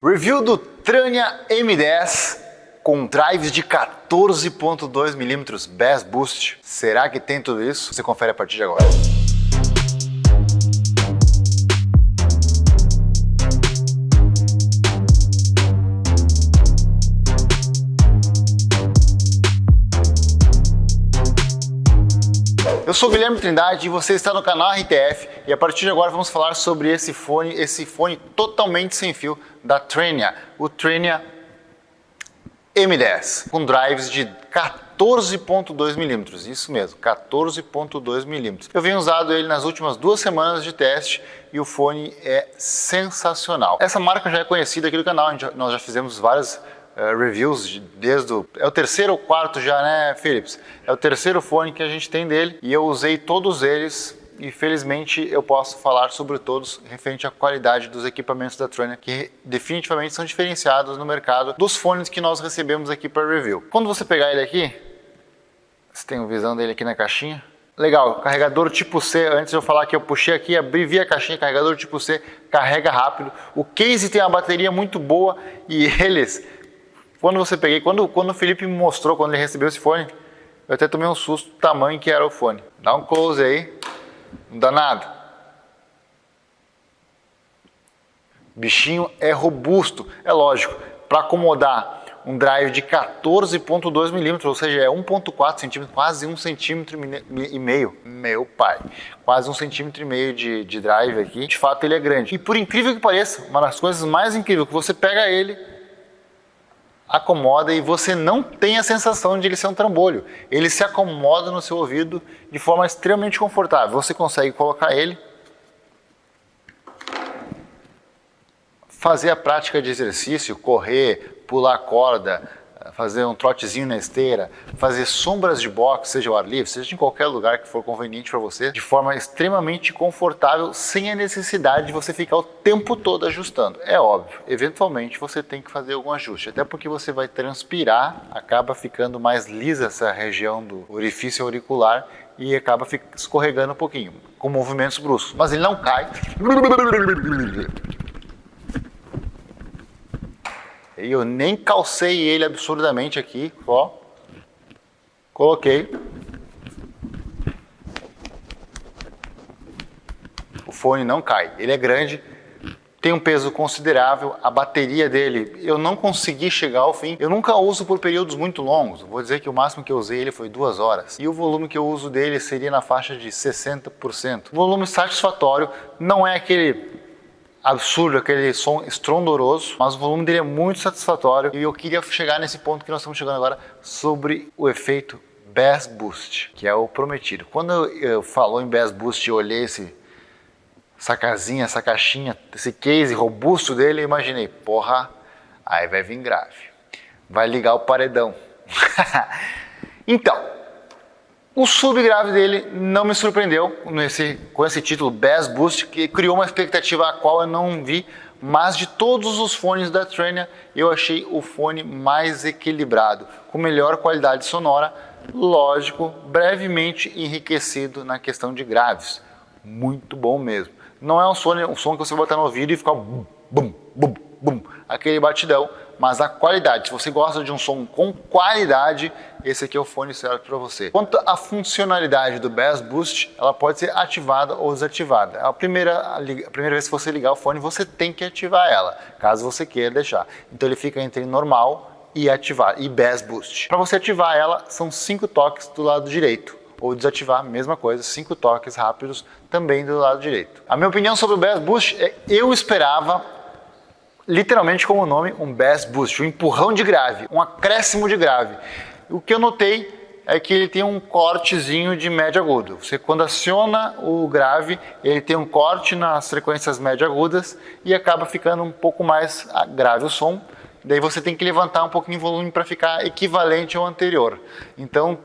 Review do Trania M10 com drives de 14.2mm Bass Boost. Será que tem tudo isso? Você confere a partir de agora. Eu sou Guilherme Trindade e você está no canal RTF e a partir de agora vamos falar sobre esse fone, esse fone totalmente sem fio da Trenia, o Trenia M10, com drives de 14.2 milímetros, isso mesmo, 14.2 milímetros. Eu venho usado ele nas últimas duas semanas de teste e o fone é sensacional. Essa marca já é conhecida aqui do canal, nós já fizemos várias uh, reviews desde o... É o terceiro ou quarto já, né, Philips? É o terceiro fone que a gente tem dele e eu usei todos eles e felizmente eu posso falar sobre todos referente à qualidade dos equipamentos da Tronic que definitivamente são diferenciados no mercado dos fones que nós recebemos aqui para review. Quando você pegar ele aqui, você tem uma visão dele aqui na caixinha, Legal, carregador tipo C, antes de eu falar que eu puxei aqui, abri via caixinha, carregador tipo C, carrega rápido. O case tem uma bateria muito boa e eles quando você peguei, quando, quando o Felipe me mostrou, quando ele recebeu esse fone, eu até tomei um susto do tamanho que era o fone. Dá um close aí, não dá nada. Bichinho é robusto, é lógico, para acomodar um drive de 14.2 milímetros, ou seja, é 1.4 centímetros, quase um centímetro e meio, meu pai, quase um centímetro e meio de, de drive aqui, de fato ele é grande. E por incrível que pareça, uma das coisas mais incríveis que você pega ele, acomoda e você não tem a sensação de ele ser um trambolho. Ele se acomoda no seu ouvido de forma extremamente confortável. Você consegue colocar ele, fazer a prática de exercício, correr, pular corda, fazer um trotezinho na esteira, fazer sombras de boxe, seja ao ar livre, seja em qualquer lugar que for conveniente para você, de forma extremamente confortável, sem a necessidade de você ficar o tempo todo ajustando. É óbvio, eventualmente você tem que fazer algum ajuste, até porque você vai transpirar, acaba ficando mais lisa essa região do orifício auricular e acaba escorregando um pouquinho, com movimentos bruscos. Mas ele não cai. E eu nem calcei ele absurdamente aqui, ó. Coloquei. O fone não cai. Ele é grande, tem um peso considerável, a bateria dele, eu não consegui chegar ao fim. Eu nunca uso por períodos muito longos, vou dizer que o máximo que eu usei ele foi duas horas. E o volume que eu uso dele seria na faixa de 60%. Volume satisfatório, não é aquele absurdo, aquele som estrondoroso, mas o volume dele é muito satisfatório e eu queria chegar nesse ponto que nós estamos chegando agora sobre o efeito Bass Boost, que é o prometido. Quando eu, falou em Bass Boost e olhei esse, essa casinha, essa caixinha, esse case robusto dele, imaginei, porra, aí vai vir grave, vai ligar o paredão. então, o subgrave dele não me surpreendeu nesse, com esse título Bass Boost, que criou uma expectativa a qual eu não vi, mas de todos os fones da Trenia, eu achei o fone mais equilibrado, com melhor qualidade sonora, lógico, brevemente enriquecido na questão de graves. Muito bom mesmo. Não é um som, um som que você botar no ouvido e ficar bum, bum, bum, bum, aquele batidão, mas a qualidade. Se você gosta de um som com qualidade, esse aqui é o fone certo para você. Quanto à funcionalidade do Bass Boost, ela pode ser ativada ou desativada. A primeira, a primeira vez que você ligar o fone, você tem que ativar ela, caso você queira deixar. Então ele fica entre normal e ativar, e Bass Boost. Para você ativar ela, são cinco toques do lado direito ou desativar, mesma coisa, cinco toques rápidos também do lado direito. A minha opinião sobre o Bass Boost é eu esperava literalmente como o nome, um bass boost, um empurrão de grave, um acréscimo de grave. O que eu notei é que ele tem um cortezinho de médio agudo. Você quando aciona o grave, ele tem um corte nas frequências médio agudas e acaba ficando um pouco mais grave o som. Daí você tem que levantar um pouquinho o volume para ficar equivalente ao anterior. Então,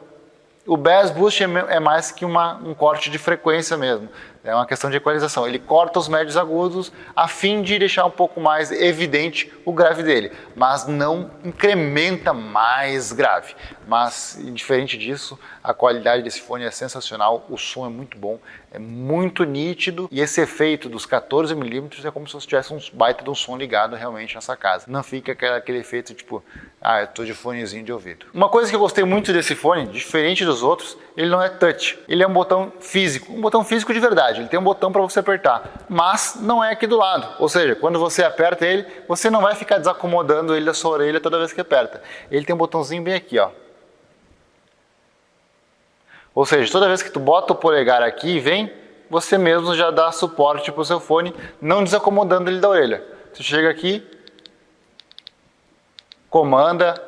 o bass boost é, é mais que uma, um corte de frequência mesmo. É uma questão de equalização. Ele corta os médios agudos a fim de deixar um pouco mais evidente o grave dele, mas não incrementa mais grave. Mas, diferente disso, a qualidade desse fone é sensacional, o som é muito bom, é muito nítido e esse efeito dos 14mm é como se você tivesse um baita de um som ligado realmente nessa casa. Não fica aquele, aquele efeito tipo, ah, eu tô de fonezinho de ouvido. Uma coisa que eu gostei muito desse fone, diferente dos outros, ele não é touch. Ele é um botão físico, um botão físico de verdade. Ele tem um botão para você apertar, mas não é aqui do lado. Ou seja, quando você aperta ele, você não vai ficar desacomodando ele da sua orelha toda vez que aperta. Ele tem um botãozinho bem aqui, ó. Ou seja, toda vez que tu bota o polegar aqui e vem, você mesmo já dá suporte para o seu fone, não desacomodando ele da orelha. Você chega aqui, comanda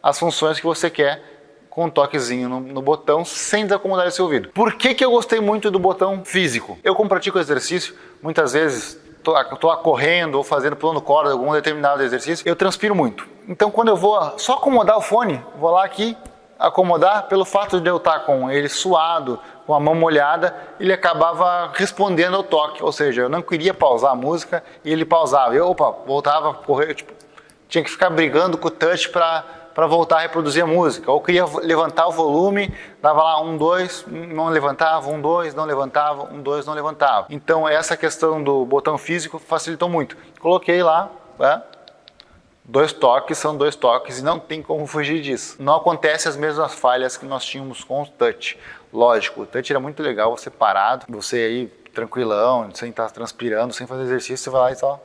as funções que você quer com um toquezinho no, no, botão sem desacomodar esse ouvido. Por que, que eu gostei muito do botão físico? Eu como pratico exercício, muitas vezes estou correndo ou fazendo pulando corda algum determinado exercício, eu transpiro muito. Então quando eu vou só acomodar o fone, vou lá aqui, acomodar, pelo fato de eu estar com ele suado, com a mão molhada, ele acabava respondendo ao toque, ou seja, eu não queria pausar a música e ele pausava. Eu, opa, voltava a correr, tipo, tinha que ficar brigando com o touch para para voltar a reproduzir a música. Ou queria levantar o volume, dava lá um, dois, não levantava, um, dois, não levantava, um, dois, não levantava. Então essa questão do botão físico facilitou muito. Coloquei lá, né? Dois toques são dois toques e não tem como fugir disso. Não acontece as mesmas falhas que nós tínhamos com o touch. Lógico, o touch era muito legal, você parado, você aí tranquilão, sem estar transpirando, sem fazer exercício, você vai lá e só...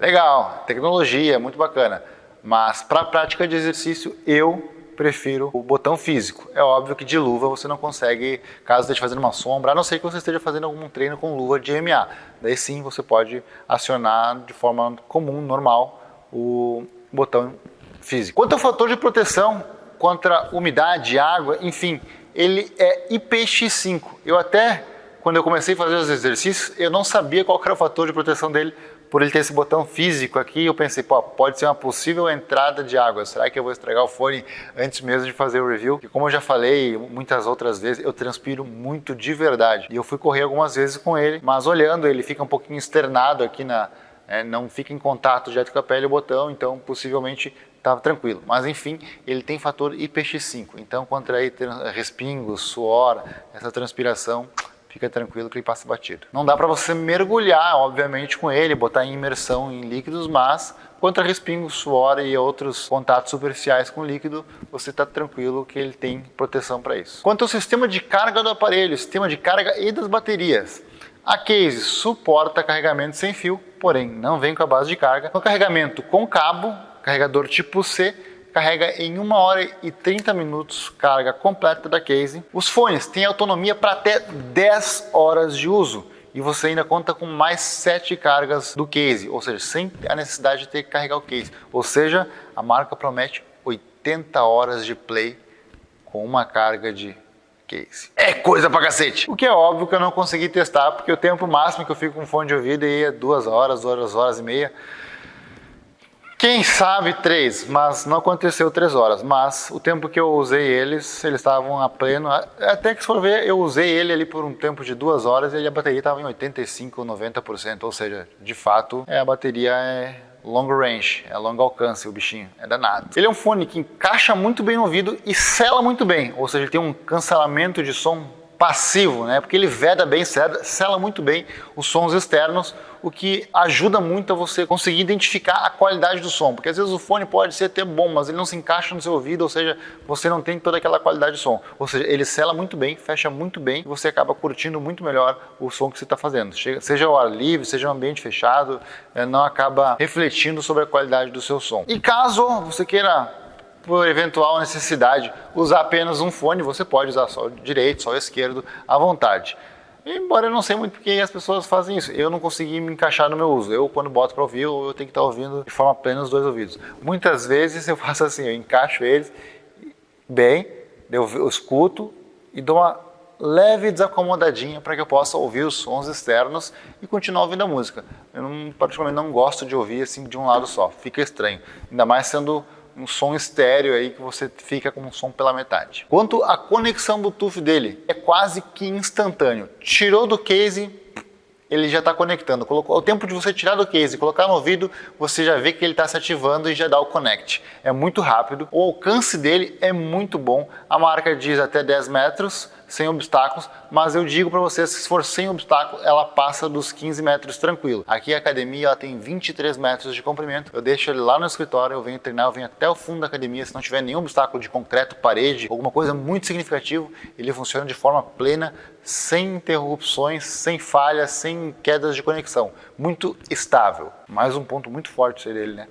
Legal, tecnologia, muito bacana. Mas para prática de exercício, eu prefiro o botão físico. É óbvio que de luva você não consegue, caso esteja fazendo uma sombra, a não ser que você esteja fazendo algum treino com luva de MMA. Daí sim você pode acionar de forma comum, normal, o botão físico. Quanto ao fator de proteção contra umidade, água, enfim, ele é IPX5. Eu até, quando eu comecei a fazer os exercícios, eu não sabia qual era o fator de proteção dele, por ele ter esse botão físico aqui, eu pensei, pô, pode ser uma possível entrada de água. Será que eu vou estragar o fone antes mesmo de fazer o review? E como eu já falei muitas outras vezes, eu transpiro muito de verdade. E eu fui correr algumas vezes com ele, mas olhando ele fica um pouquinho externado aqui na, é, não fica em contato direto com a pele o botão, então possivelmente estava tranquilo. Mas enfim, ele tem fator IPX5, então contra aí respingos, suor, essa transpiração, fica tranquilo que ele passa batido. Não dá para você mergulhar, obviamente, com ele, botar em imersão em líquidos, mas contra respingos, suor e outros contatos superficiais com líquido, você está tranquilo que ele tem proteção para isso. Quanto ao sistema de carga do aparelho, sistema de carga e das baterias, a case suporta carregamento sem fio, porém não vem com a base de carga. No carregamento com cabo, carregador tipo C, carrega em 1 hora e 30 minutos carga completa da case. Os fones têm autonomia para até 10 horas de uso e você ainda conta com mais 7 cargas do case, ou seja, sem a necessidade de ter que carregar o case. Ou seja, a marca promete 80 horas de play com uma carga de case. É coisa pra cacete! O que é óbvio que eu não consegui testar, porque o tempo máximo que eu fico com fone de ouvido é duas horas, duas horas e meia. Quem sabe três, mas não aconteceu três horas. Mas o tempo que eu usei eles, eles estavam a pleno. Até que se for ver, eu usei ele ali por um tempo de duas horas e a bateria estava em 85, 90%. Ou seja, de fato, é, a bateria é long range, é longo alcance o bichinho, é danado. Ele é um fone que encaixa muito bem no ouvido e sela muito bem, ou seja, ele tem um cancelamento de som passivo, né? Porque ele veda bem, sela muito bem os sons externos, o que ajuda muito a você conseguir identificar a qualidade do som, porque às vezes o fone pode ser até bom, mas ele não se encaixa no seu ouvido, ou seja, você não tem toda aquela qualidade de som. Ou seja, ele sela muito bem, fecha muito bem e você acaba curtindo muito melhor o som que você está fazendo. Seja ao ar livre, seja um ambiente fechado, eh, não acaba refletindo sobre a qualidade do seu som. E caso você queira por eventual necessidade, usar apenas um fone, você pode usar só o direito, só o esquerdo, à vontade. Embora eu não sei muito porque as pessoas fazem isso, eu não consegui me encaixar no meu uso. Eu, quando boto para ouvir, eu tenho que estar ouvindo de forma plena os dois ouvidos. Muitas vezes eu faço assim, eu encaixo eles bem, eu escuto e dou uma leve desacomodadinha para que eu possa ouvir os sons externos e continuar ouvindo a música. Eu não, particularmente não gosto de ouvir assim de um lado só, fica estranho. Ainda mais sendo um som estéreo aí que você fica com um som pela metade. Quanto à conexão Bluetooth dele, é quase que instantâneo. Tirou do case, ele já está conectando. Colocou, o tempo de você tirar do case e colocar no ouvido, você já vê que ele está se ativando e já dá o connect. É muito rápido, o alcance dele é muito bom. A marca diz até 10 metros, sem obstáculos, mas eu digo para vocês que se for sem obstáculo, ela passa dos 15 metros tranquilo. Aqui a academia ela tem 23 metros de comprimento, eu deixo ele lá no escritório, eu venho treinar, eu venho até o fundo da academia, se não tiver nenhum obstáculo de concreto, parede, alguma coisa muito significativa, ele funciona de forma plena, sem interrupções, sem falhas, sem quedas de conexão. Muito estável. Mais um ponto muito forte seria ele, né?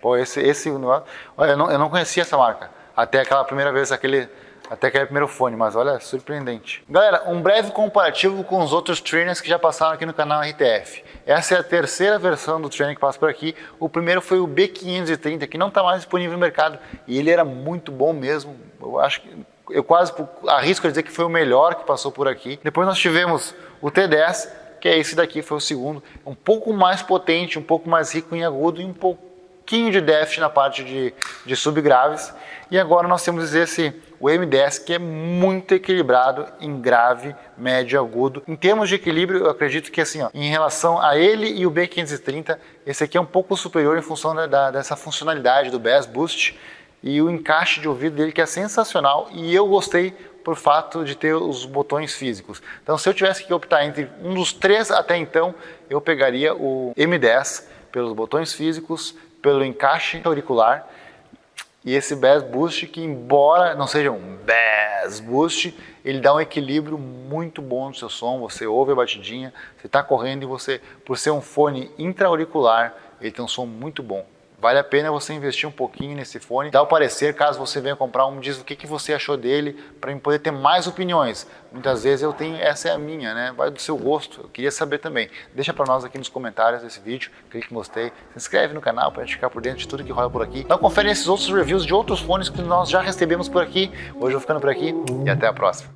Pô, esse, esse olha, eu não, eu não conhecia essa marca. Até aquela primeira vez, aquele até que é o primeiro fone, mas olha, surpreendente. Galera, um breve comparativo com os outros trainers que já passaram aqui no canal RTF. Essa é a terceira versão do trainer que passa por aqui. O primeiro foi o B530, que não está mais disponível no mercado. E ele era muito bom mesmo. Eu acho que eu quase arrisco a dizer que foi o melhor que passou por aqui. Depois nós tivemos o T10, que é esse daqui, foi o segundo. Um pouco mais potente, um pouco mais rico em agudo e um pouquinho de déficit na parte de, de subgraves. E agora nós temos esse o M10 que é muito equilibrado em grave, médio e agudo. Em termos de equilíbrio, eu acredito que assim, ó, em relação a ele e o B530, esse aqui é um pouco superior em função da, da, dessa funcionalidade do Bass Boost e o encaixe de ouvido dele que é sensacional e eu gostei por fato de ter os botões físicos. Então se eu tivesse que optar entre um dos três até então, eu pegaria o M10 pelos botões físicos, pelo encaixe auricular e esse Bass Boost, que embora não seja um Bass Boost, ele dá um equilíbrio muito bom no seu som, você ouve a batidinha, você está correndo e você, por ser um fone intra-auricular, ele tem um som muito bom. Vale a pena você investir um pouquinho nesse fone, dá o parecer caso você venha comprar um, diz o que, que você achou dele, para poder ter mais opiniões. Muitas vezes eu tenho, essa é a minha, né? Vai do seu gosto, eu queria saber também. Deixa para nós aqui nos comentários desse vídeo, clique em gostei, se inscreve no canal para ficar por dentro de tudo que rola por aqui. Não confere esses outros reviews de outros fones que nós já recebemos por aqui. Hoje eu vou ficando por aqui e até a próxima.